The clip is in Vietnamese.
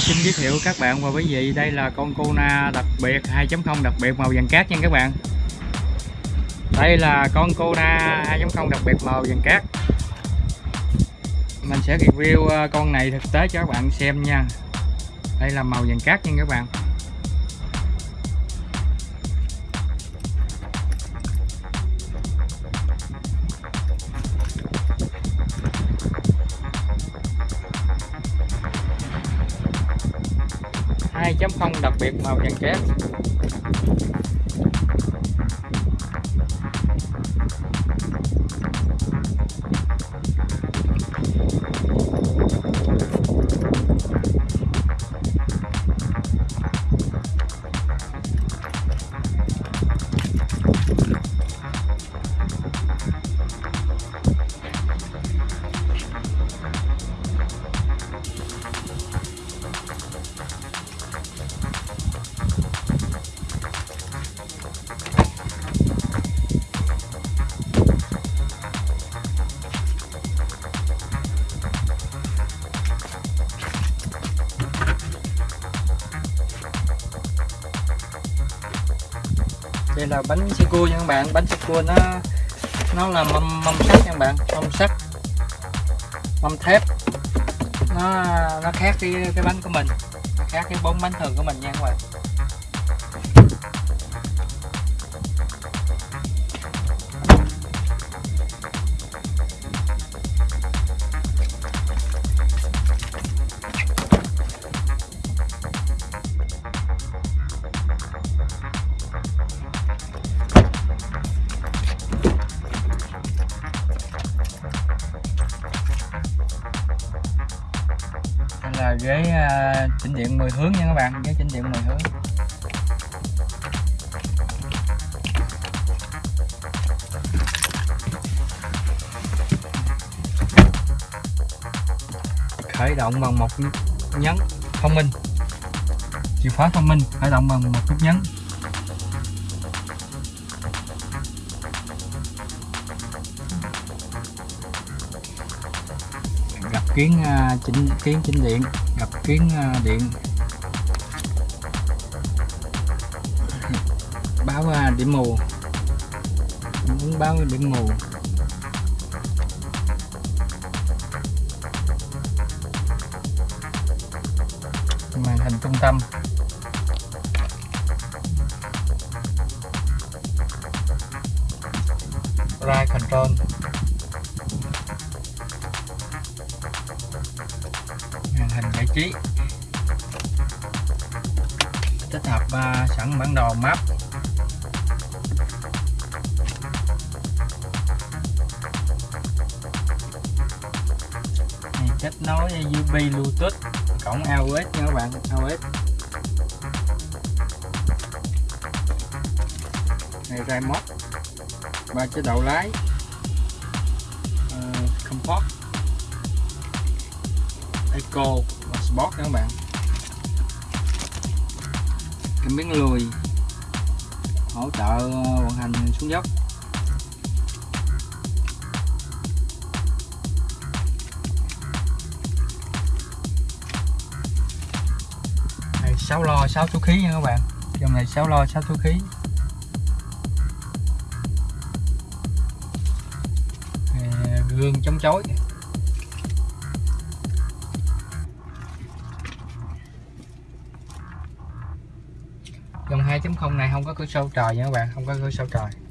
xin giới thiệu các bạn. Và quý vị, đây là con Kona đặc biệt 2.0 đặc biệt màu vàng cát nha các bạn. Đây là con Kona 2.0 đặc biệt màu vàng cát. Mình sẽ review ờ, con này thực tế cho các bạn xem nha. Đây là màu vàng cát nha các bạn. 2.0 đặc biệt màu vàng kép. Đây là bánh sô cua nha các bạn. Bánh sô cua nó nó là mâm mâm sắt nha các bạn. Mâm sắt. Mâm thép. Nó nó khác cái cái bánh của mình. Khác cái bốn bánh thường của mình nha các bạn. Là ghế uh, chỉnh điện 10 hướng nha các bạn ghế chỉnh điện 10 hướng. Khởi động bằng một nhấn thông minh. Chìa khóa thông minh khởi động bằng một nút nhấn. Kiến uh, chỉnh kiến chỉnh điện gặp kiến uh, điện. Báo uh, điểm mù. Muốn báo điểm mù. Màn hình trung tâm. Ride control. Hình giải trí. Tích hợp uh, sẵn bản đồ map. Này kết nối USB Bluetooth cổng AUX nha các bạn AUX này remote ba chế độ lái. Uh, comfort Eco Sport nha các bạn? Cái miếng lùi. Hỗ trợ ờ, vận hành xuống dốc. Này 6 lo 6 số khí nha các bạn. Dòng này 6 lo 6 số khí. Này, gương chống chối 2.0 này không có cửa sổ trời nha các bạn, không có cửa sổ trời.